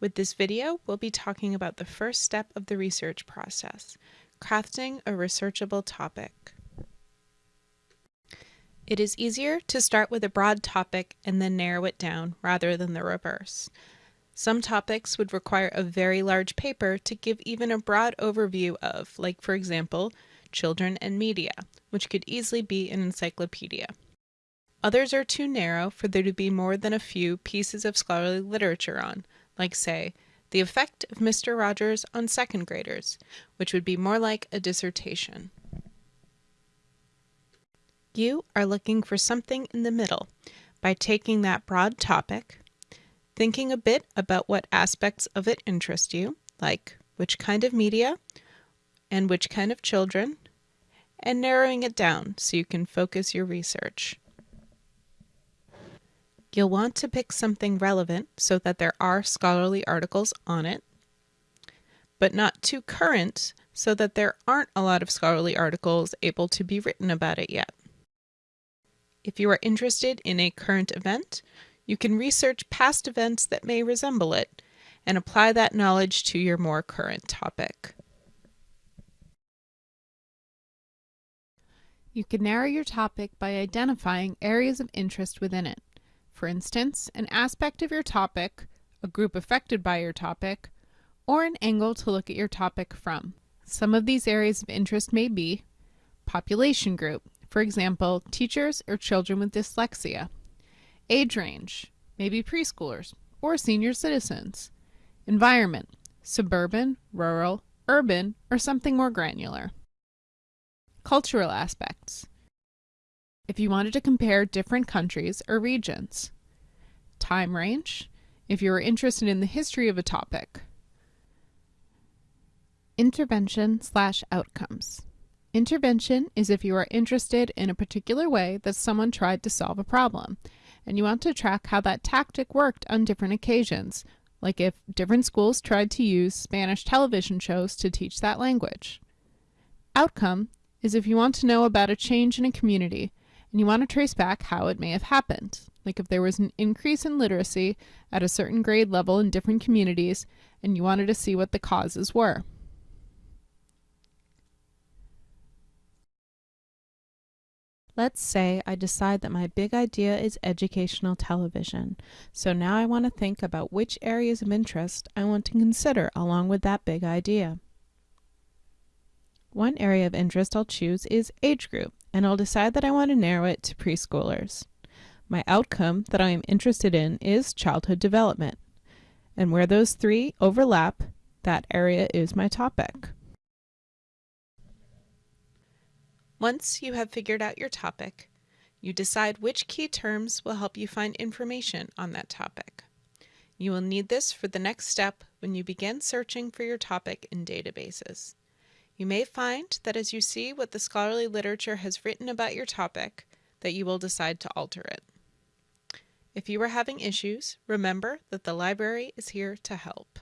With this video, we'll be talking about the first step of the research process, crafting a researchable topic. It is easier to start with a broad topic and then narrow it down rather than the reverse. Some topics would require a very large paper to give even a broad overview of, like for example, children and media, which could easily be an encyclopedia. Others are too narrow for there to be more than a few pieces of scholarly literature on, like say, the effect of Mr. Rogers on second graders, which would be more like a dissertation. You are looking for something in the middle by taking that broad topic, thinking a bit about what aspects of it interest you, like which kind of media and which kind of children, and narrowing it down so you can focus your research. You'll want to pick something relevant so that there are scholarly articles on it, but not too current so that there aren't a lot of scholarly articles able to be written about it yet. If you are interested in a current event, you can research past events that may resemble it and apply that knowledge to your more current topic. You can narrow your topic by identifying areas of interest within it. For instance, an aspect of your topic, a group affected by your topic, or an angle to look at your topic from. Some of these areas of interest may be population group, for example, teachers or children with dyslexia. Age range, maybe preschoolers or senior citizens. Environment, suburban, rural, urban, or something more granular. Cultural aspects, if you wanted to compare different countries or regions. Time range, if you are interested in the history of a topic. Intervention slash outcomes. Intervention is if you are interested in a particular way that someone tried to solve a problem, and you want to track how that tactic worked on different occasions, like if different schools tried to use Spanish television shows to teach that language. Outcome is if you want to know about a change in a community, and you want to trace back how it may have happened. Like if there was an increase in literacy at a certain grade level in different communities, and you wanted to see what the causes were. Let's say I decide that my big idea is educational television. So now I want to think about which areas of interest I want to consider along with that big idea. One area of interest I'll choose is age group and I'll decide that I want to narrow it to preschoolers. My outcome that I am interested in is childhood development. And where those three overlap, that area is my topic. Once you have figured out your topic, you decide which key terms will help you find information on that topic. You will need this for the next step when you begin searching for your topic in databases. You may find that as you see what the scholarly literature has written about your topic, that you will decide to alter it. If you are having issues, remember that the library is here to help.